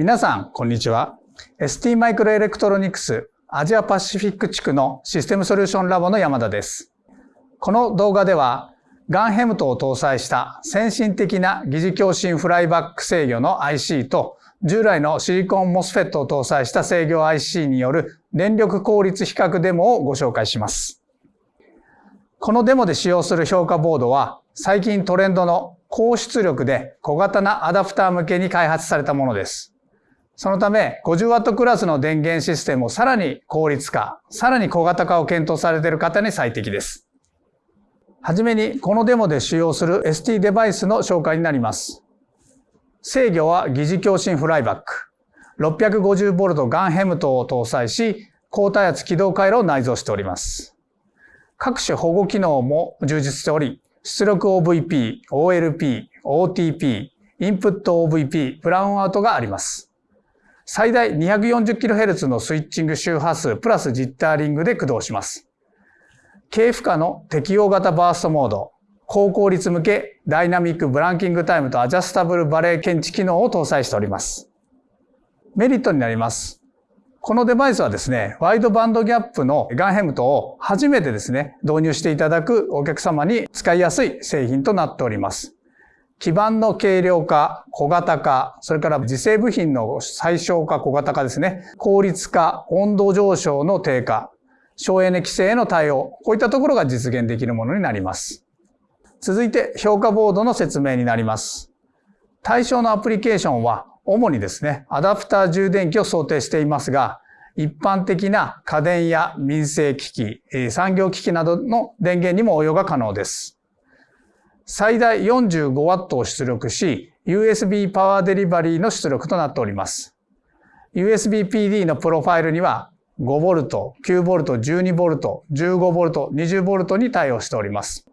皆さん、こんにちは。ST マイクロエレクトロニクスアジアパシフィック地区のシステムソリューションラボの山田です。この動画では、ガンヘムトを搭載した先進的な疑似共振フライバック制御の IC と従来のシリコンモスフェットを搭載した制御 IC による電力効率比較デモをご紹介します。このデモで使用する評価ボードは最近トレンドの高出力で小型なアダプター向けに開発されたものです。そのため 50W クラスの電源システムをさらに効率化、さらに小型化を検討されている方に最適です。はじめにこのデモで使用する ST デバイスの紹介になります。制御は疑似共振フライバック。650V ガンヘムトを搭載し、高体圧起動回路を内蔵しております。各種保護機能も充実しており、出力 OVP、OLP、OTP、インプット OVP、ブラウンアウトがあります。最大 240kHz のスイッチング周波数プラスジッターリングで駆動します。軽負荷の適用型バーストモード、高効率向けダイナミックブランキングタイムとアジャスタブルバレー検知機能を搭載しております。メリットになります。このデバイスはですね、ワイドバンドギャップのガンヘムトを初めてですね、導入していただくお客様に使いやすい製品となっております。基板の軽量化、小型化、それから自製部品の最小化、小型化ですね。効率化、温度上昇の低下、省エネ規制への対応、こういったところが実現できるものになります。続いて評価ボードの説明になります。対象のアプリケーションは主にですね、アダプター充電器を想定していますが、一般的な家電や民生機器、産業機器などの電源にも応用が可能です。最大 45W を出力し、USB パワーデリバリーの出力となっております。USB PD のプロファイルには 5V、9V、12V、15V、20V に対応しております。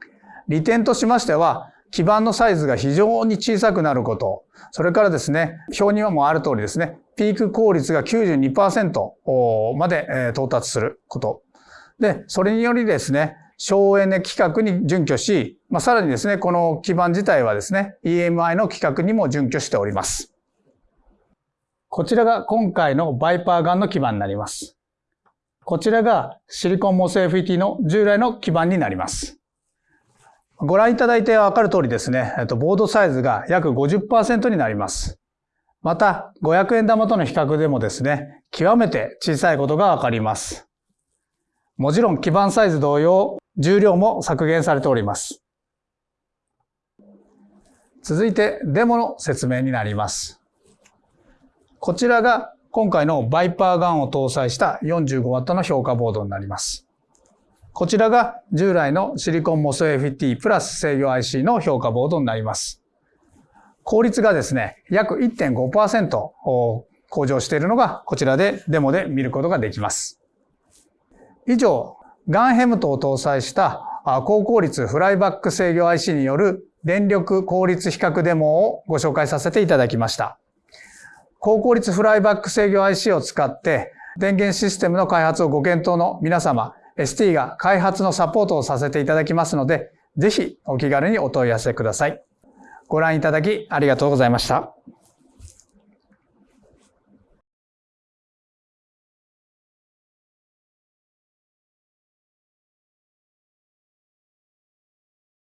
利点としましては、基板のサイズが非常に小さくなること。それからですね、表にはもうある通りですね、ピーク効率が92%まで到達すること。で、それによりですね、省エネ規格に準拠し、まあ、さらにですね、この基板自体はですね、EMI の規格にも準拠しております。こちらが今回のバイパーガンの基板になります。こちらがシリコンモス FET の従来の基板になります。ご覧いただいてわかる通りですね、ボードサイズが約50%になります。また、500円玉との比較でもですね、極めて小さいことがわかります。もちろん基板サイズ同様、重量も削減されております。続いてデモの説明になります。こちらが今回のバイパーガンを搭載した 45W の評価ボードになります。こちらが従来のシリコンモス FT プラス制御 IC の評価ボードになります。効率がですね、約1.5%向上しているのがこちらでデモで見ることができます。以上、ガンヘムトを搭載した高効率フライバック制御 IC による電力効率比較デモをご紹介させていただきました。高効率フライバック制御 IC を使って電源システムの開発をご検討の皆様、ST が開発のサポートをさせていただきますので、ぜひお気軽にお問い合わせください。ご覧いただきありがとうございました。